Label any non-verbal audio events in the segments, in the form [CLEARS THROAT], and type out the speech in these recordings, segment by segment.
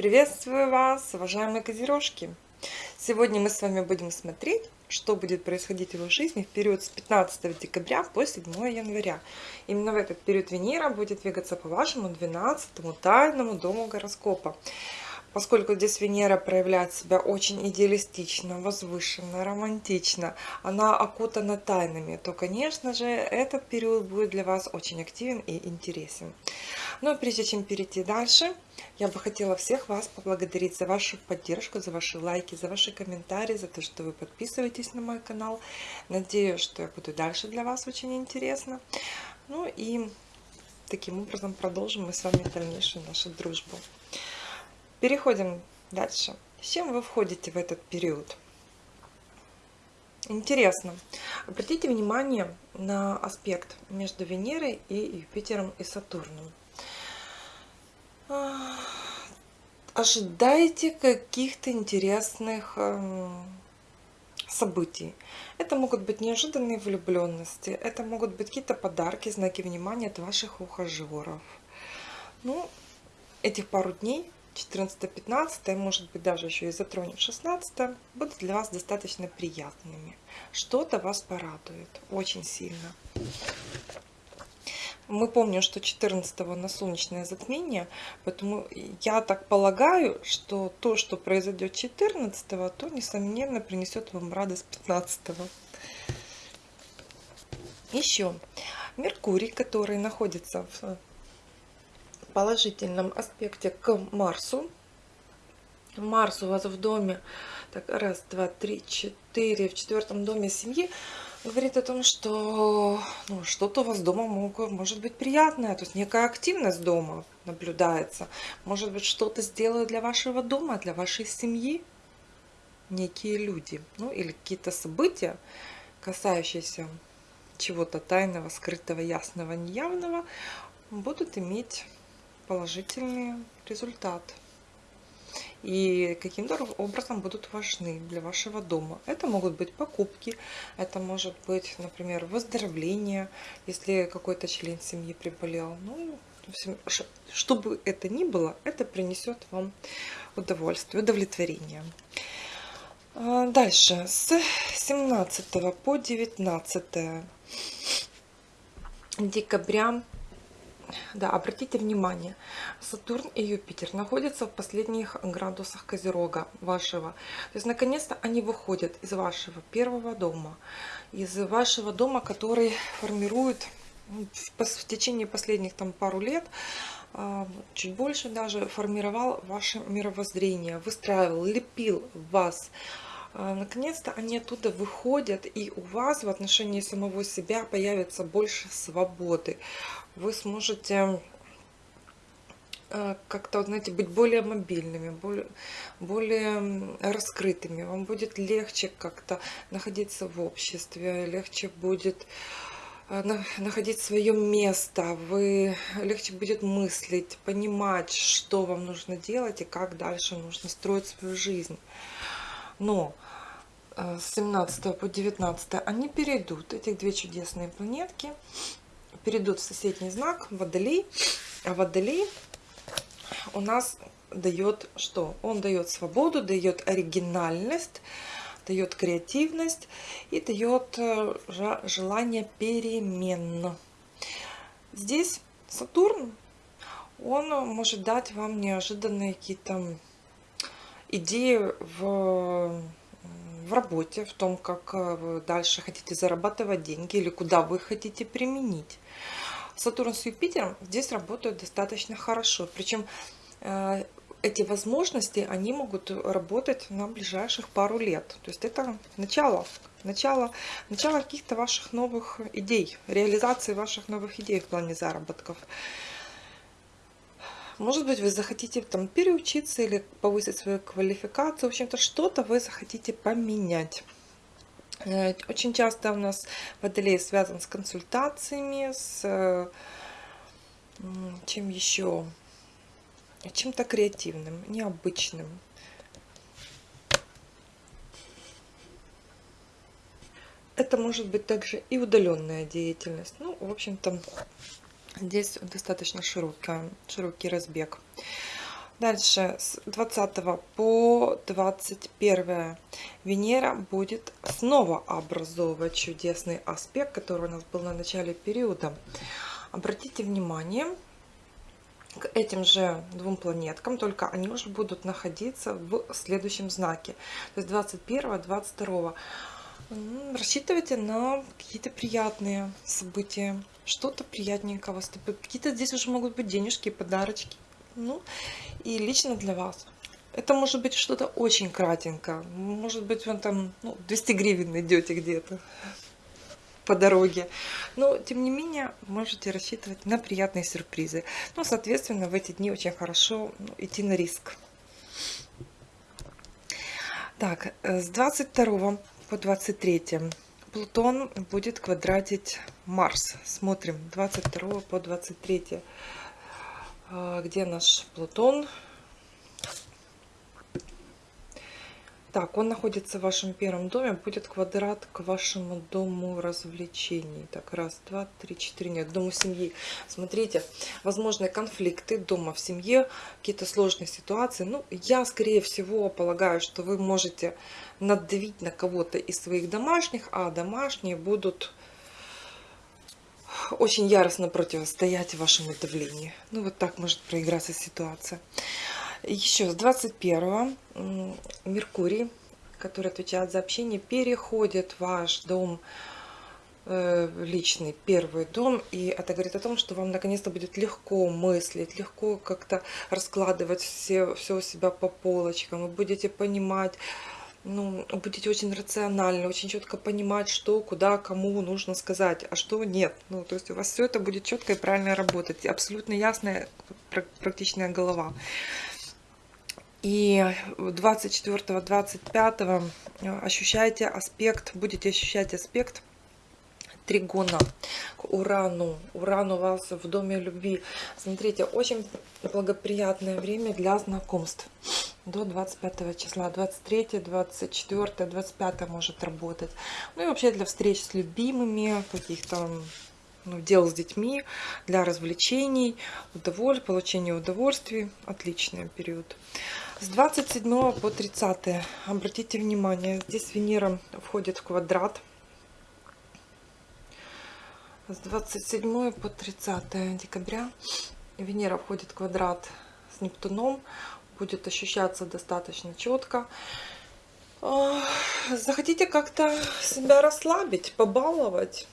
Приветствую вас, уважаемые козерожки! Сегодня мы с вами будем смотреть, что будет происходить в его жизни в период с 15 декабря по 7 января. Именно в этот период Венера будет двигаться по вашему 12 тайному дому гороскопа. Поскольку здесь Венера проявляет себя очень идеалистично, возвышенно, романтично, она окутана тайнами, то, конечно же, этот период будет для вас очень активен и интересен. Но прежде чем перейти дальше, я бы хотела всех вас поблагодарить за вашу поддержку, за ваши лайки, за ваши комментарии, за то, что вы подписываетесь на мой канал. Надеюсь, что я буду дальше для вас очень интересно. Ну и таким образом продолжим мы с вами дальнейшую нашу дружбу. Переходим дальше. С чем вы входите в этот период? Интересно. Обратите внимание на аспект между Венерой и Юпитером и Сатурном. Ожидайте каких-то интересных эм, событий. Это могут быть неожиданные влюбленности, это могут быть какие-то подарки, знаки внимания от ваших ухажеров. Ну, этих пару дней 14-15, может быть даже еще и затронем 16, будут для вас достаточно приятными. Что-то вас порадует очень сильно. Мы помним, что 14 на солнечное затмение, поэтому я так полагаю, что то, что произойдет 14, то, несомненно, принесет вам радость 15. -го. Еще Меркурий, который находится в положительном аспекте к Марсу. Марс у вас в доме, так, раз, два, три, четыре, в четвертом доме семьи, говорит о том, что ну, что-то у вас дома могут, может быть приятное, то есть некая активность дома наблюдается. Может быть, что-то сделают для вашего дома, для вашей семьи некие люди, ну или какие-то события, касающиеся чего-то тайного, скрытого, ясного, неявного, будут иметь положительный результат. И каким-то образом будут важны для вашего дома. Это могут быть покупки, это может быть, например, выздоровление, если какой-то член семьи приболел. Ну, что бы это ни было, это принесет вам удовольствие, удовлетворение. А, дальше, с 17 по 19 декабря да, обратите внимание, Сатурн и Юпитер находятся в последних градусах Козерога вашего. То есть, наконец-то они выходят из вашего первого дома, из вашего дома, который формирует ну, в течение последних там пару лет, а, чуть больше даже, формировал ваше мировоззрение, выстраивал, лепил вас, Наконец-то они оттуда выходят, и у вас в отношении самого себя появится больше свободы вы сможете э, как-то, знаете, быть более мобильными, более, более раскрытыми. Вам будет легче как-то находиться в обществе, легче будет э, находить свое место, вы легче будет мыслить, понимать, что вам нужно делать и как дальше нужно строить свою жизнь. Но э, с 17 по 19 они перейдут, эти две чудесные планетки, перейдут в соседний знак Водолей. А Водолей у нас дает что? Он дает свободу, дает оригинальность, дает креативность и дает э, желание перемен. Здесь Сатурн, он может дать вам неожиданные какие-то идеи в в работе, в том, как э, вы дальше хотите зарабатывать деньги или куда вы хотите применить. Сатурн с Юпитером здесь работают достаточно хорошо. Причем э, эти возможности, они могут работать на ближайших пару лет. То есть это начало, начало, начало каких-то ваших новых идей, реализации ваших новых идей в плане заработков. Может быть, вы захотите там переучиться или повысить свою квалификацию. В общем-то, что-то вы захотите поменять. Э, очень часто у нас водолей связан с консультациями, с чем еще? Чем-то креативным, необычным. Это может быть также и удаленная деятельность. Ну, в общем-то, Здесь достаточно широкий, широкий разбег. Дальше с 20 по 21 Венера будет снова образовывать чудесный аспект, который у нас был на начале периода. Обратите внимание, к этим же двум планеткам, только они уже будут находиться в следующем знаке. То есть 21-22. Рассчитывайте на какие-то приятные события, что-то приятненького. Какие-то здесь уже могут быть денежки, подарочки. Ну, и лично для вас. Это может быть что-то очень кратенько. Может быть, вы там ну, 200 гривен найдете где-то по дороге. Но, тем не менее, можете рассчитывать на приятные сюрпризы. Ну, соответственно, в эти дни очень хорошо ну, идти на риск. Так, э, с 22 по 23 Плутон будет квадратить Марс. Смотрим, 22 по 23. А, где наш Плутон? Так, он находится в вашем первом доме, будет квадрат к вашему дому развлечений. Так, раз, два, три, четыре, нет, дому семьи. Смотрите, возможные конфликты дома в семье, какие-то сложные ситуации. Ну, я, скорее всего, полагаю, что вы можете надавить на кого-то из своих домашних, а домашние будут очень яростно противостоять вашему давлению. Ну, вот так может проиграться ситуация. Еще с 21 Меркурий, который отвечает за общение, переходит в ваш дом э, личный первый дом и это говорит о том что вам наконец-то будет легко мыслить легко как-то раскладывать все все у себя по полочкам вы будете понимать ну, будете очень рационально, очень четко понимать, что, куда, кому нужно сказать, а что нет. Ну, то есть у вас все это будет четко и правильно работать. Абсолютно ясная, практичная голова. И 24-25 э, ощущаете аспект, будете ощущать аспект тригона к Урану. Уран у вас в доме любви. Смотрите, очень благоприятное время для знакомств. До 25 числа. 23, 24, 25 может работать. Ну и вообще для встреч с любимыми, каких-то ну, дел с детьми, для развлечений, удоволь... получения удовольствий. Отличный период. С 27 по 30 обратите внимание, здесь Венера входит в квадрат. С 27 по 30 декабря Венера входит в квадрат с Нептуном. Будет ощущаться достаточно четко. Захотите как-то себя расслабить, побаловать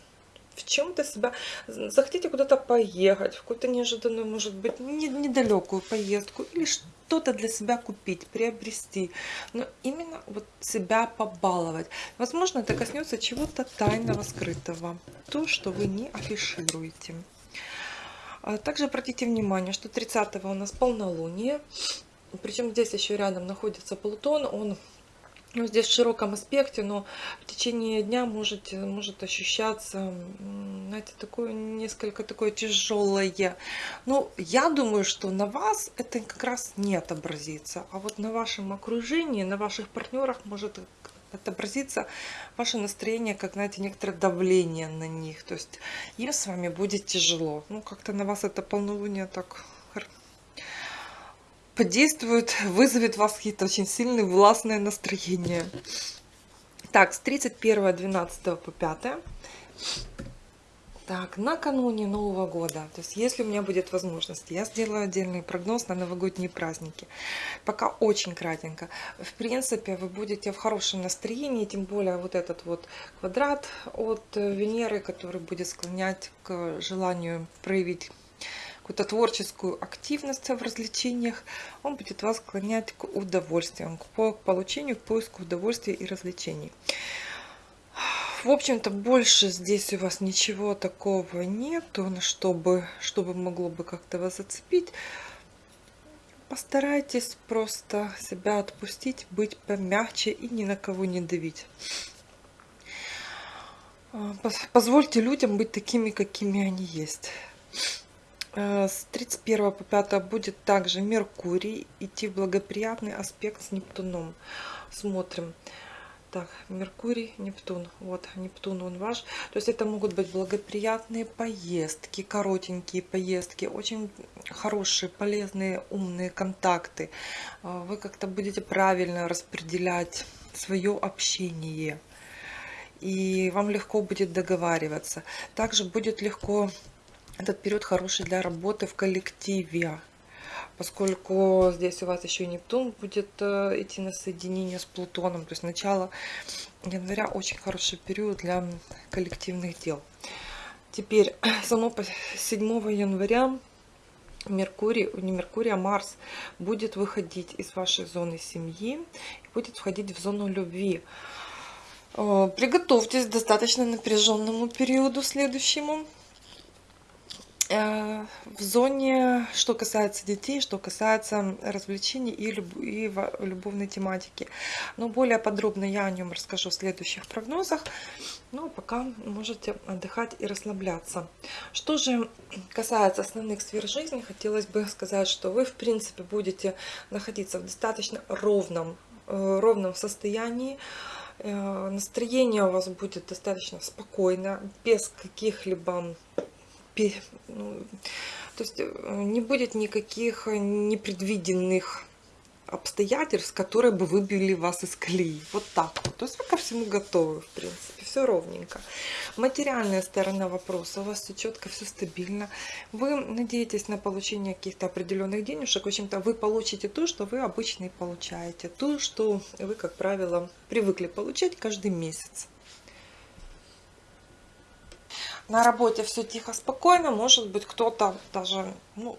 в чем-то себя, захотите куда-то поехать, в какую-то неожиданную, может быть, недалекую поездку, или что-то для себя купить, приобрести, но именно вот себя побаловать. Возможно, это коснется чего-то тайного, скрытого, то, что вы не афишируете. А также обратите внимание, что 30 у нас полнолуние, причем здесь еще рядом находится Плутон, он ну, здесь в широком аспекте, но в течение дня может, может ощущаться, знаете, такое несколько такое тяжелое. Ну, я думаю, что на вас это как раз не отобразится, а вот на вашем окружении, на ваших партнерах может отобразиться ваше настроение, как, знаете, некоторое давление на них. То есть им с вами будет тяжело. Ну, как-то на вас это полнолуние так подействует, вызовет вас какие-то очень сильные властные настроения. Так, с 31-12 по 5. Так, накануне Нового года, то есть если у меня будет возможность, я сделаю отдельный прогноз на новогодние праздники. Пока очень кратенько. В принципе, вы будете в хорошем настроении, тем более вот этот вот квадрат от Венеры, который будет склонять к желанию проявить какую-то творческую активность в развлечениях, он будет вас склонять к удовольствиям, к получению, к поиску удовольствия и развлечений. В общем-то, больше здесь у вас ничего такого нету, чтобы, чтобы могло бы как-то вас зацепить. Постарайтесь просто себя отпустить, быть помягче и ни на кого не давить. А, позвольте людям быть такими, какими они есть. Э, с 31 по 5 будет также Меркурий идти в благоприятный аспект с Нептуном. Смотрим. Так, Меркурий, Нептун. Вот, Нептун он ваш. То есть это могут быть благоприятные поездки, коротенькие поездки, очень хорошие, полезные, умные контакты. А, вы как-то будете правильно распределять свое общение. И вам легко будет договариваться. Также будет легко этот период хороший для работы в коллективе поскольку здесь у вас еще и Нептун будет э, идти на соединение с Плутоном. То есть начало января очень хороший период для коллективных дел. Теперь [CLEARS THROAT] само 7 января Меркурий, не Меркурий, а Марс будет выходить из вашей зоны семьи и будет входить в зону любви. Э, приготовьтесь к достаточно напряженному периоду следующему. Э, в зоне, что касается детей, что касается развлечений и, люб и любовной тематики. Но более подробно я о нем расскажу в следующих прогнозах. Ну, пока можете отдыхать и расслабляться. Что же касается основных сфер жизни, хотелось бы сказать, что вы, в принципе, будете находиться в достаточно ровном, э, ровном состоянии. Э, настроение у вас будет достаточно спокойно, без каких-либо то есть э, не будет никаких непредвиденных обстоятельств, которые бы выбили вас из колеи. Вот так вот. То есть вы ко всему готовы, в принципе. Все ровненько. Материальная сторона вопроса. У вас все четко, все стабильно. Вы надеетесь на получение каких-то определенных денежек. В общем-то, вы получите то, что вы обычно и получаете. То, что вы, как правило, привыкли получать каждый месяц на работе все тихо, спокойно, может быть, кто-то даже ну,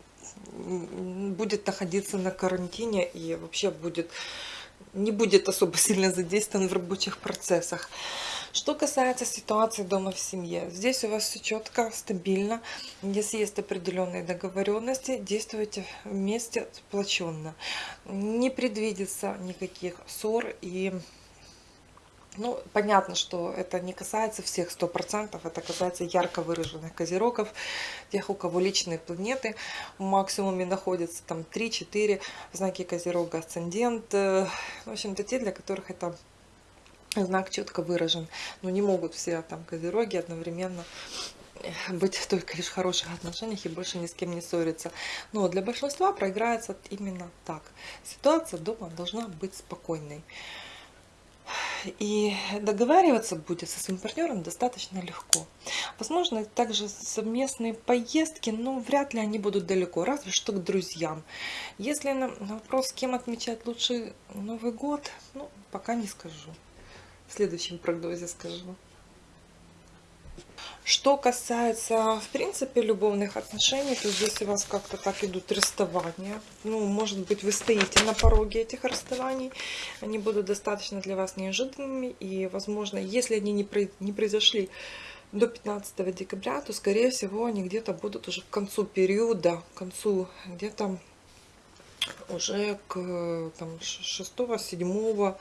будет находиться на карантине и вообще будет не будет особо сильно задействован в рабочих процессах. Что касается ситуации дома в семье, здесь у вас все четко, стабильно. Если есть определенные договоренности, действуйте вместе сплоченно. Не предвидится никаких ссор и ну, понятно, что это не касается всех 100%, это касается ярко выраженных козерогов, тех, у кого личные планеты в максимуме находятся, там 3-4 знаки козерога, асцендент, э, в общем-то, те, для которых это знак четко выражен. Но не могут все там козероги одновременно быть только лишь в хороших отношениях и больше ни с кем не ссориться. Но для большинства проиграется именно так. Ситуация дома должна быть спокойной. И договариваться будет со своим партнером достаточно легко. Возможно, также совместные поездки, но вряд ли они будут далеко, разве что к друзьям. Если на вопрос, с кем отмечать лучше Новый год, ну, пока не скажу. В следующем прогнозе скажу. Что касается, в принципе, любовных отношений, то здесь у вас как-то так идут расставания. Ну, может быть, вы стоите на пороге этих расставаний. Они будут достаточно для вас неожиданными. И, возможно, если они не, не произошли до 15 декабря, то, скорее всего, они где-то будут уже к концу периода, к концу где-то уже к 6-7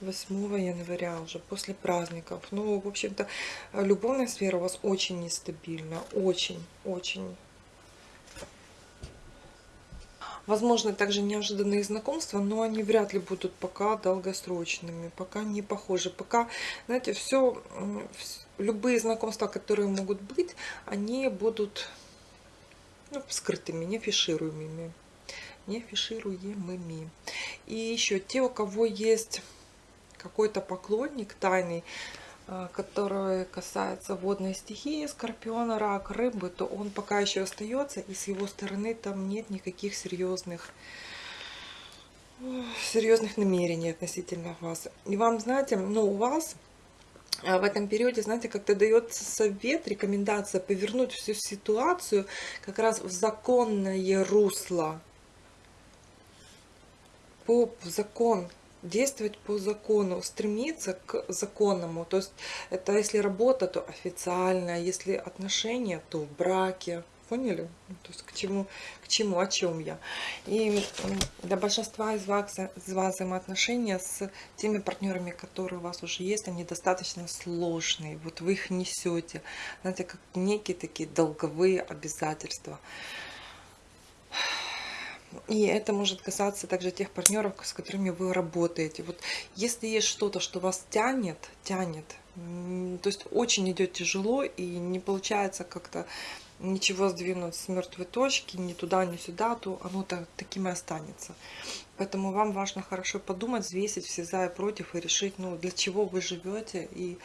8 января, уже после праздников. Ну, в общем-то, любовная сфера у вас очень нестабильна. Очень, очень. Возможно, также неожиданные знакомства, но они вряд ли будут пока долгосрочными, пока не похожи. Пока, знаете, все, любые знакомства, которые могут быть, они будут ну, скрытыми, не фишируемыми. Не фишируемыми. И еще те, у кого есть какой-то поклонник тайный, э, который касается водной стихии, скорпиона, рак, рыбы, то он пока еще остается, и с его стороны там нет никаких серьезных серьезных намерений относительно вас. И вам, знаете, ну, у вас э, в этом периоде, знаете, как-то дает совет, рекомендация повернуть всю ситуацию как раз в законное русло. По закон действовать по закону, стремиться к законному. То есть это если работа, то официально, если отношения, то в браке. Поняли? Ну, то есть к чему, к чему, о чем я. И для большинства из вас, из вас взаимоотношения с теми партнерами, которые у вас уже есть, они достаточно сложные. Вот вы их несете. Знаете, как некие такие долговые обязательства. И это может касаться также тех партнеров, с которыми вы работаете. Вот если есть что-то, что вас тянет, тянет, то есть очень идет тяжело и не получается как-то ничего сдвинуть с мертвой точки, ни туда, ни сюда, то оно так, таким и останется. Поэтому вам важно хорошо подумать, взвесить все за и против и решить, ну, для чего вы живете и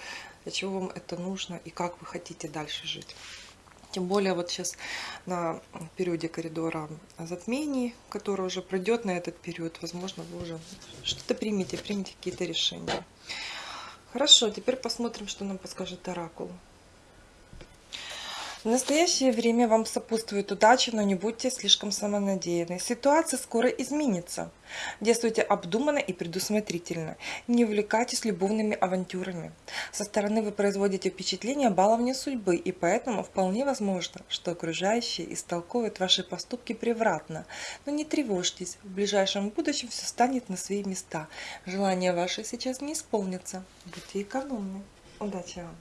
для чего вам это нужно и как вы хотите дальше жить. Тем более вот сейчас на периоде коридора затмений, который уже пройдет на этот период, возможно, вы уже что-то примете, примете какие-то решения. Хорошо, теперь посмотрим, что нам подскажет Оракул. В настоящее время вам сопутствует удача, но не будьте слишком самонадеянны. Ситуация скоро изменится. Действуйте обдуманно и предусмотрительно. Не увлекайтесь любовными авантюрами. Со стороны вы производите впечатление баловни судьбы, и поэтому вполне возможно, что окружающие истолковывают ваши поступки превратно. Но не тревожьтесь, в ближайшем будущем все станет на свои места. Желания ваши сейчас не исполнятся. Будьте экономны. Удачи вам!